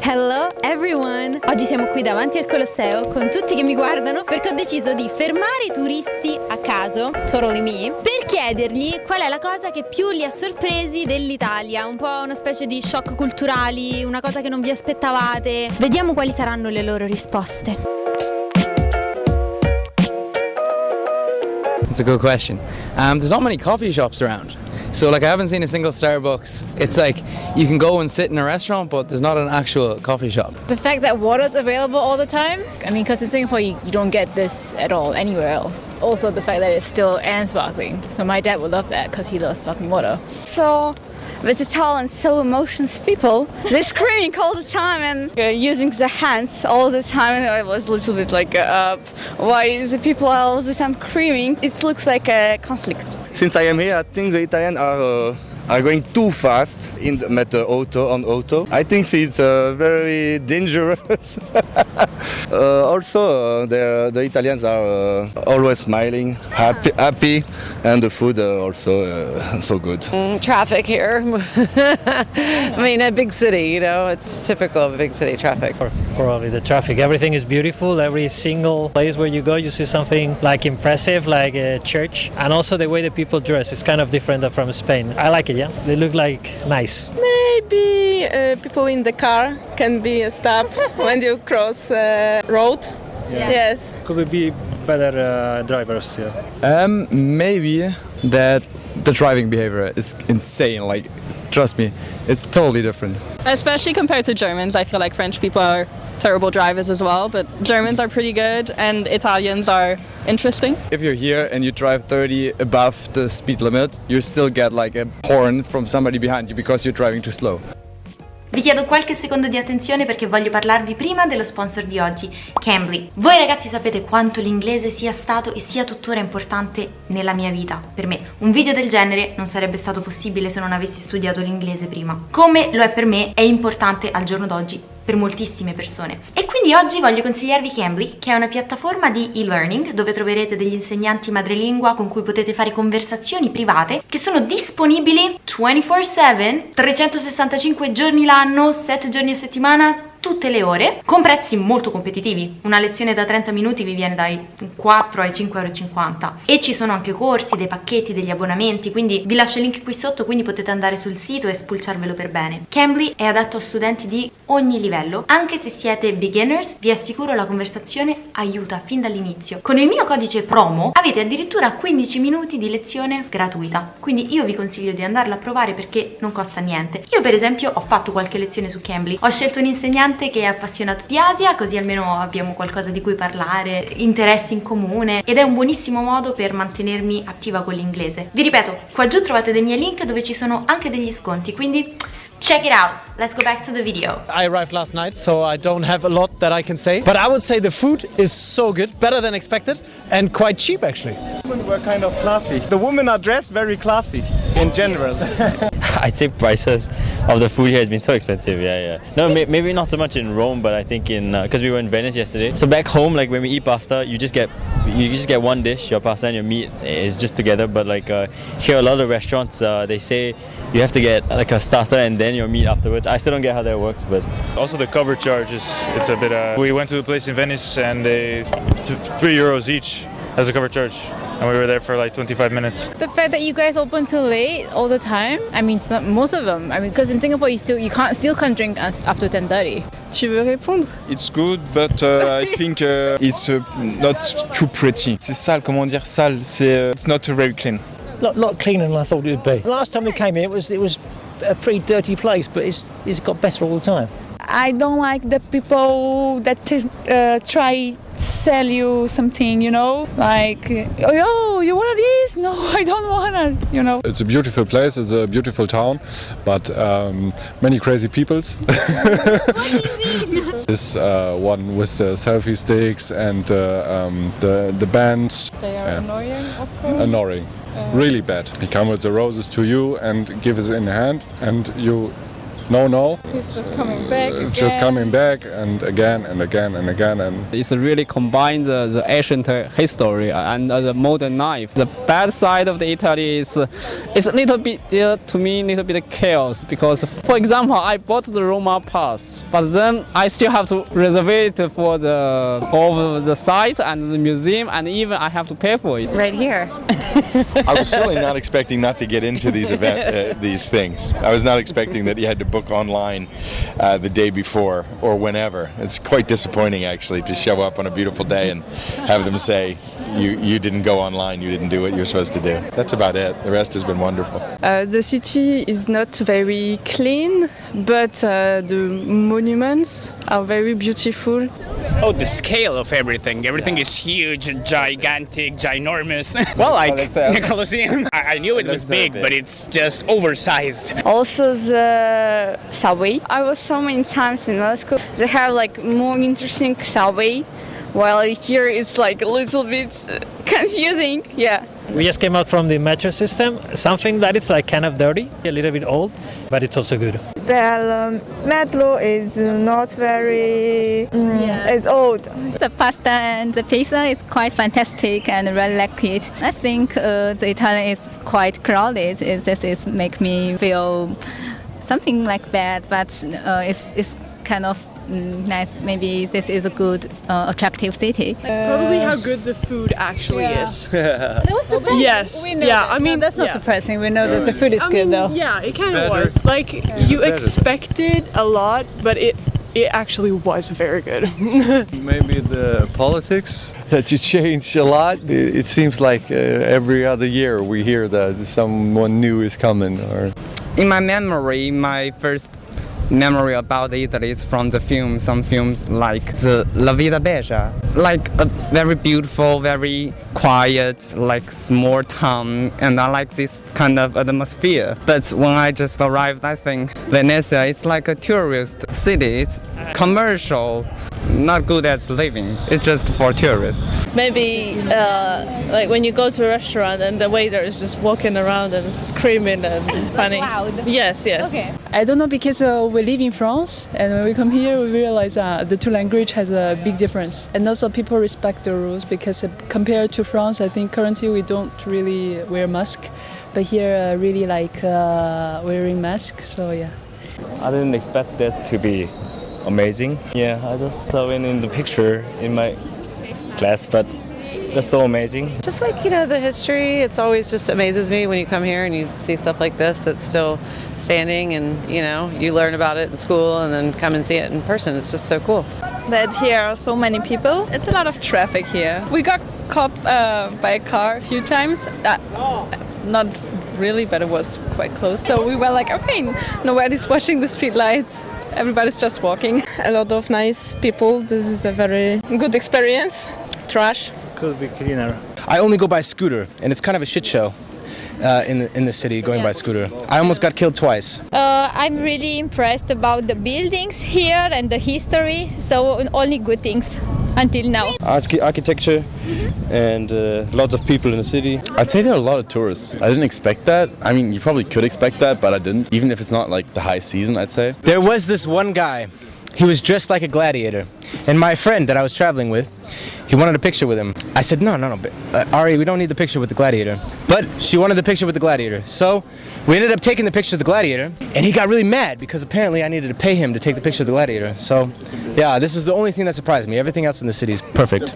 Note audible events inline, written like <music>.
Hello everyone! Oggi siamo qui davanti al Colosseo con tutti che mi guardano perché ho deciso di fermare i turisti a caso, totally me, per chiedergli qual è la cosa che più li ha sorpresi dell'Italia, un po' una specie di shock culturali, una cosa che non vi aspettavate. Vediamo quali saranno le loro risposte. It's a good question. Um, there's not many coffee shops around. So like I haven't seen a single Starbucks. It's like you can go and sit in a restaurant, but there's not an actual coffee shop. The fact that water's available all the time. I mean, because in Singapore you, you don't get this at all anywhere else. Also the fact that it's still and sparkling. So my dad would love that because he loves sparkling water. so versatile and so emotions people. They're screaming all the time and uh, using the hands all the time. And I was a little bit like, uh, why the people are all the time screaming? It looks like a conflict. Since I am here, I think the Italians are uh, are going too fast in the, met the auto on auto. I think it's uh, very dangerous. <laughs> uh, also, uh, the the Italians are uh, always smiling, happy, happy, and the food uh, also uh, <laughs> so good. traffic here. <laughs> I mean, a big city, you know, it's typical of a big city traffic. Probably the traffic. Everything is beautiful. Every single place where you go, you see something like impressive, like a church, and also the way the people dress is kind of different from Spain. I like it. Yeah, they look like nice. Maybe uh, people in the car can be a stop <laughs> when you cross uh, road. Yes. Could be better uh, drivers. Yeah. Um, maybe that the driving behavior is insane. Like, trust me, it's totally different. Especially compared to Germans, I feel like French people are terrible drivers as well, but Germans are pretty good and Italians are interesting. If you're here and you drive 30 above the speed limit, you still get like a horn from somebody behind you because you're driving too slow. Vi chiedo qualche secondo di attenzione perché voglio parlarvi prima dello sponsor di oggi, Cambly. Voi ragazzi sapete quanto l'inglese sia stato e sia tuttora importante nella mia vita. Per me un video del genere non sarebbe stato possibile se non avessi studiato l'inglese prima. Come lo è per me è importante al giorno d'oggi per moltissime persone. E quindi oggi voglio consigliarvi Cambly, che è una piattaforma di e-learning dove troverete degli insegnanti madrelingua con cui potete fare conversazioni private che sono disponibili 24/7, 365 giorni l'anno, 7 giorni a settimana, tutte le ore con prezzi molto competitivi. Una lezione da 30 minuti vi viene dai 4 ai 5,50 euro e ci sono anche corsi, dei pacchetti, degli abbonamenti quindi vi lascio il link qui sotto quindi potete andare sul sito e spulciarvelo per bene. Cambly è adatto a studenti di ogni livello. Anche se siete beginners vi assicuro la conversazione aiuta fin dall'inizio. Con il mio codice promo avete addirittura 15 minuti di lezione gratuita. Quindi io vi consiglio di andarla a provare perché non costa niente. Io per esempio ho fatto qualche lezione su Cambly. Ho scelto un insegnante che è appassionato di Asia così almeno abbiamo qualcosa di cui parlare, interessi in comune ed è un buonissimo modo per mantenermi attiva con l'inglese. Vi ripeto, qua giù trovate dei miei link dove ci sono anche degli sconti, quindi check it out! Let's go back to the video. I arrived last night, so I don't have a lot that I can say. But I would say the food is so good, better than expected, and quite cheap actually. Women were kind of classy. The women are dressed very classy in general. <laughs> I'd say prices of the food here has been so expensive. Yeah, yeah. No, may, maybe not so much in Rome, but I think in because we were in Venice yesterday. So back home, like when we eat pasta, you just get you just get one dish, your pasta and your meat is just together. But like uh, here, a lot of restaurants uh, they say you have to get like a starter and then your meat afterwards. I still don't get how that works, but also the cover charge is it's a bit. Uh, we went to a place in Venice and they th- three euros each as a cover charge. And we were there for like 25 minutes. The fact that you guys open till late all the time. I mean, some, most of them. I mean, because in Singapore you still you can't still can't drink after 10:30. Tu veux répondre It's good, but uh, I <laughs> think uh, it's uh, not too pretty. C'est sale, comment dire sale C'est uh, it's not very clean. Lot, lot cleaner than I thought it would be. Last time we came here, it was it was a pretty dirty place, but it's it's got better all the time. I don't like the people that uh, try sell you something, you know, like, oh, you want this? No, <laughs> I don't want it, you know. It's a beautiful place, it's a beautiful town, but um, many crazy peoples. <laughs> this uh, one with the selfie sticks and uh, um, the, the bands. They are annoying, of course. Annoying. Really bad. He comes with the roses to you and gives it in hand and you no, no. He's just coming back again. Just coming back and again and again and again and It's really combined the, the ancient history and uh, the modern life. The bad side of the Italy is uh, it's a little bit uh, to me a little bit chaos because for example I bought the Roma pass but then I still have to reserve it for the all the site and the museum and even I have to pay for it. Right here. <laughs> <laughs> I was certainly not expecting not to get into these event, uh, these things. I was not expecting that you had to book online uh, the day before or whenever. It's quite disappointing actually to show up on a beautiful day and have them say you you didn't go online, you didn't do what you're supposed to do. That's about it. The rest has been wonderful. Uh, the city is not very clean, but uh, the monuments are very beautiful. Oh, the scale of everything. Everything is huge, gigantic, ginormous. <laughs> well, like the Colosseum. I, I knew it was big, but it's just oversized. Also the subway. I was so many times in Moscow. They have like more interesting subway, while here it's like a little bit confusing. Yeah. We just came out from the metro system, something that is like kind of dirty, a little bit old, but it's also good. The um, metro is not very. Mm, It's old. The pasta and the pizza is quite fantastic and really like it. I think uh, the Italian is quite crowded. It, this is make me feel something like bad, but uh, it's, it's kind of mm, nice. Maybe this is a good, uh, attractive city. Probably how good the food actually Yeah. is. <laughs> surprising. Yes. We know yeah, that. I mean No, that's not yeah. surprising. We know that the food is I good mean, though. Yeah, it kind of Better. was. Like you expected a lot, but it it actually was very good. <laughs> Maybe the politics <laughs> that you change a lot. It, it seems like uh, every other year we hear that someone new is coming or In my memory, my first memory about Italy is from the film, some films like the La Vita Bella, like a very beautiful, very quiet, like small town, and I like this kind of atmosphere. But when I just arrived, I think Venice is like a tourist city. It's commercial, not good at living. It's just for tourists. Maybe uh, like when you go to a restaurant and the waiter is just walking around and screaming and <laughs> funny. Yes, yes. Okay. I don't know because uh, we live in France and when we come here we realize uh, the two language has a big difference and also people respect the rules because uh, compared to France I think currently we don't really wear mask but here uh, really like uh, wearing mask so yeah. I didn't expect that to be amazing. Yeah, I just saw it in the picture in my class, but that's so amazing. Just like, you know, the history, it's always just amazes me when you come here and you see stuff like this that's still standing and, you know, you learn about it in school and then come and see it in person. It's just so cool. That here are so many people. It's a lot of traffic here. We got caught uh, by a car a few times. Uh, not really, but it was quite close. So we were like, okay, nobody's <laughs> watching the street lights. Everybody's just walking. A lot of nice people. This is a very good experience. Trash. Could be cleaner. I only go by scooter, and it's kind of a shit show uh, in the, in the city going by scooter. I almost got killed twice. Uh, I'm really impressed about the buildings here and the history. So only good things until now. Arch- architecture and uh, lots of people in the city. I'd say there are a lot of tourists. I didn't expect that. I mean, you probably could expect that, but I didn't. Even if it's not like the high season, I'd say. There was this one guy. He was dressed like a gladiator. And my friend that I was traveling with, he wanted a picture with him. I said, no, no, no, uh, Ari, we don't need the picture with the gladiator. But she wanted the picture with the gladiator. So we ended up taking the picture of the gladiator, and he got really mad because apparently I needed to pay him to take the picture of the gladiator. So yeah, this is the only thing that surprised me. Everything else in the city is perfect.